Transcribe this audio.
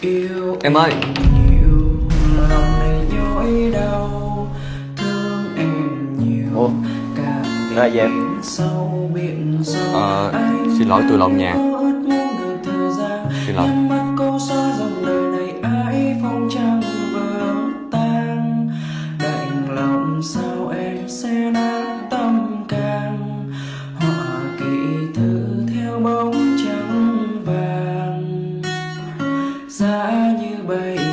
yêu em ơi. nhiều, lòng này nhói đau thương em nhiều. Ô. Đó là gì em? Ờ, à, xin lỗi tôi lộn nhà Xin lỗi. Sao em sẽ nói xa như bay